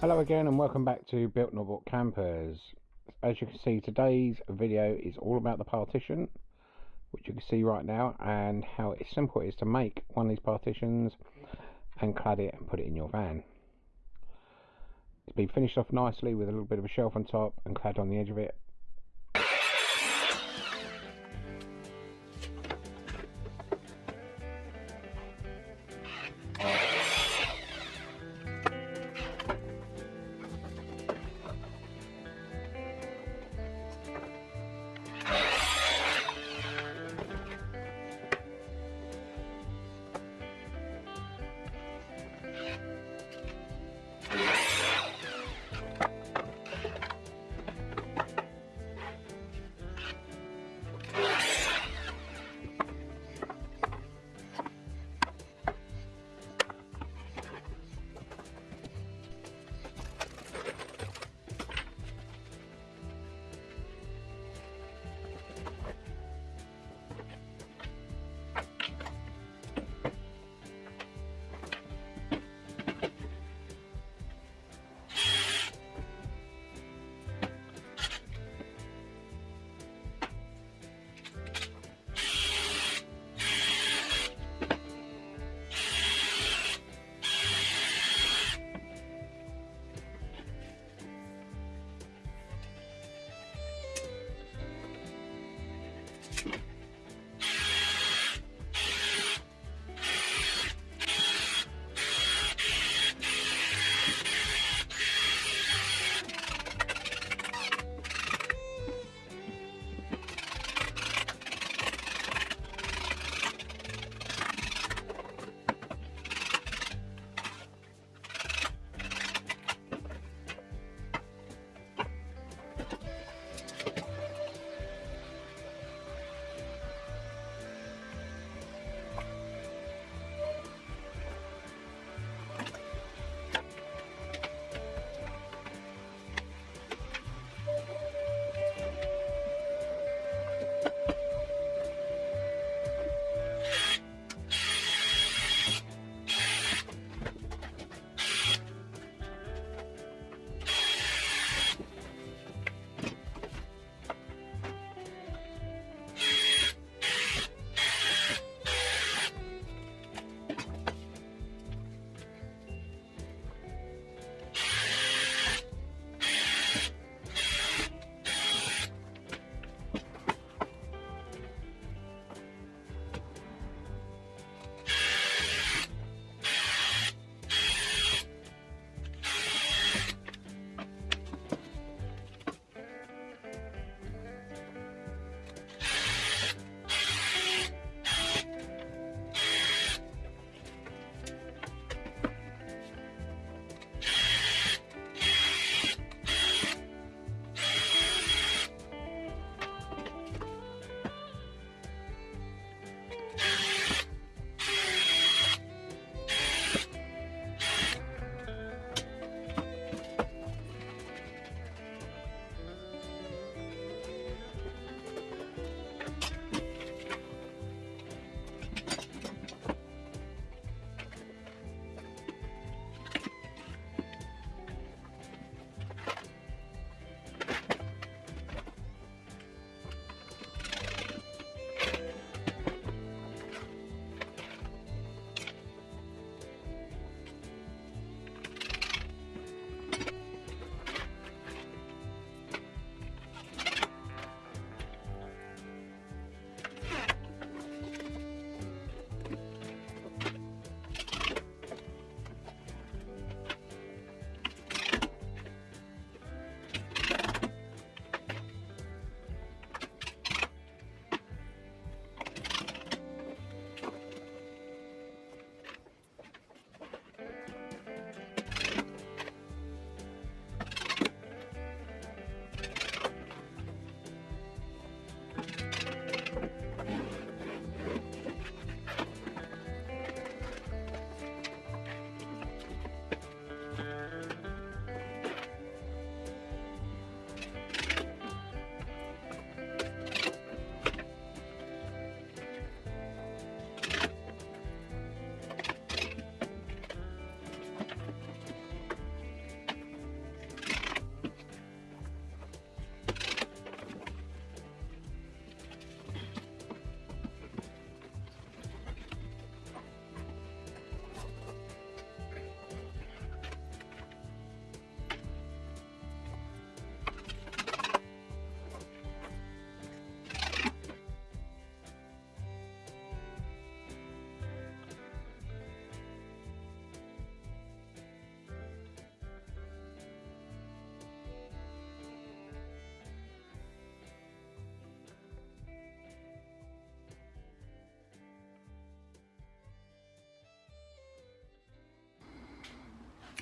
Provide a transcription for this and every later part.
Hello again and welcome back to Built Not Bought Campers. As you can see today's video is all about the partition which you can see right now and how simple it is to make one of these partitions and clad it and put it in your van. It's been finished off nicely with a little bit of a shelf on top and clad on the edge of it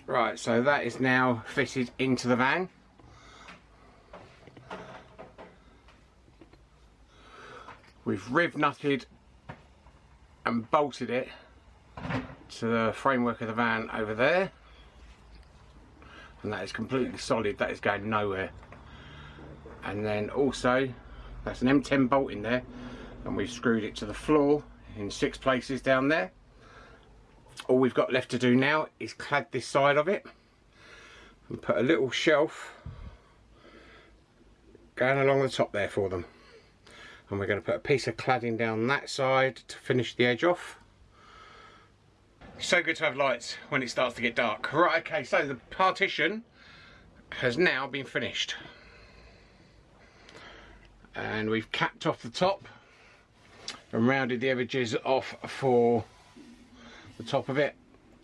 Right, so that is now fitted into the van. We've riv nutted and bolted it to the framework of the van over there. And that is completely solid, that is going nowhere. And then also, that's an M10 bolt in there, and we've screwed it to the floor in six places down there all we've got left to do now is clad this side of it and put a little shelf going along the top there for them. And we're going to put a piece of cladding down that side to finish the edge off. So good to have lights when it starts to get dark. Right okay so the partition has now been finished. And we've capped off the top and rounded the edges off for the top of it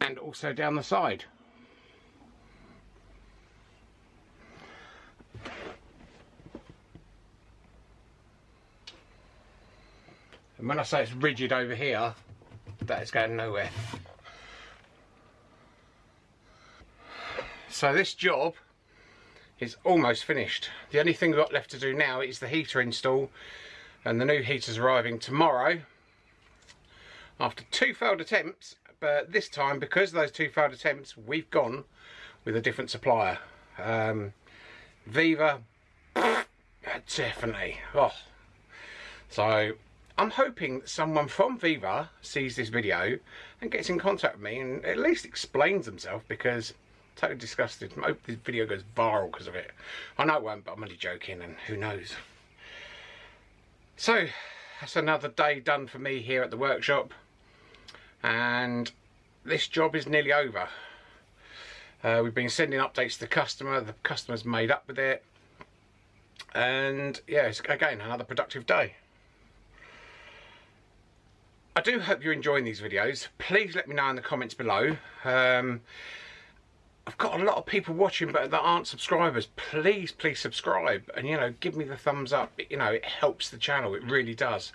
and also down the side. And when I say it's rigid over here, that is going nowhere. So this job is almost finished. The only thing we've got left to do now is the heater install and the new heater's arriving tomorrow after two failed attempts but this time because of those two failed attempts we've gone with a different supplier um, Vevor definitely oh so I'm hoping that someone from Vevor sees this video and gets in contact with me and at least explains themselves because I'm totally disgusted. I hope this video goes viral because of it. I know it won't, but I'm only joking and who knows. So, that's another day done for me here at the workshop and this job is nearly over. Uh, we've been sending updates to the customer, the customer's made up with it and yeah, it's again another productive day. I do hope you're enjoying these videos. Please let me know in the comments below. Um, I've got a lot of people watching but that aren't subscribers. Please, please subscribe and you know, give me the thumbs up. You know, it helps the channel, it really does.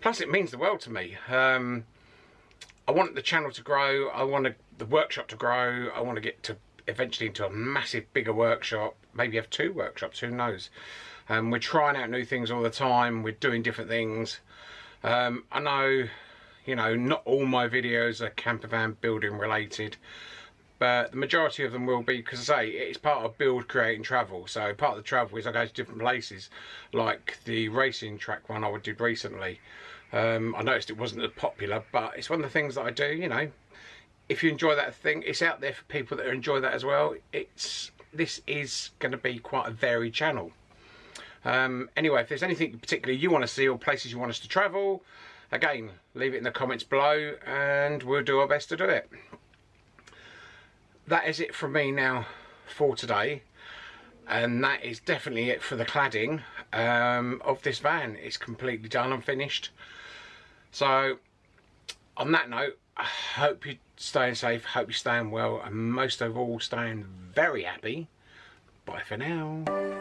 Plus it means the world to me. Um, I want the channel to grow. I want the workshop to grow. I want to get to eventually into a massive, bigger workshop. Maybe have two workshops, who knows. Um, we're trying out new things all the time. We're doing different things. Um, I know, you know, not all my videos are camper van building related but the majority of them will be because I say it's part of build create and travel so part of the travel is I go to different places like the racing track one I did recently um, I noticed it wasn't as popular, but it's one of the things that I do, you know. If you enjoy that thing, it's out there for people that enjoy that as well. It's This is going to be quite a varied channel. Um, anyway, if there's anything particularly you want to see or places you want us to travel, again, leave it in the comments below and we'll do our best to do it. That is it from me now for today and that is definitely it for the cladding um, of this van. It's completely done and finished. So on that note, I hope you're staying safe, hope you're staying well, and most of all staying very happy. Bye for now.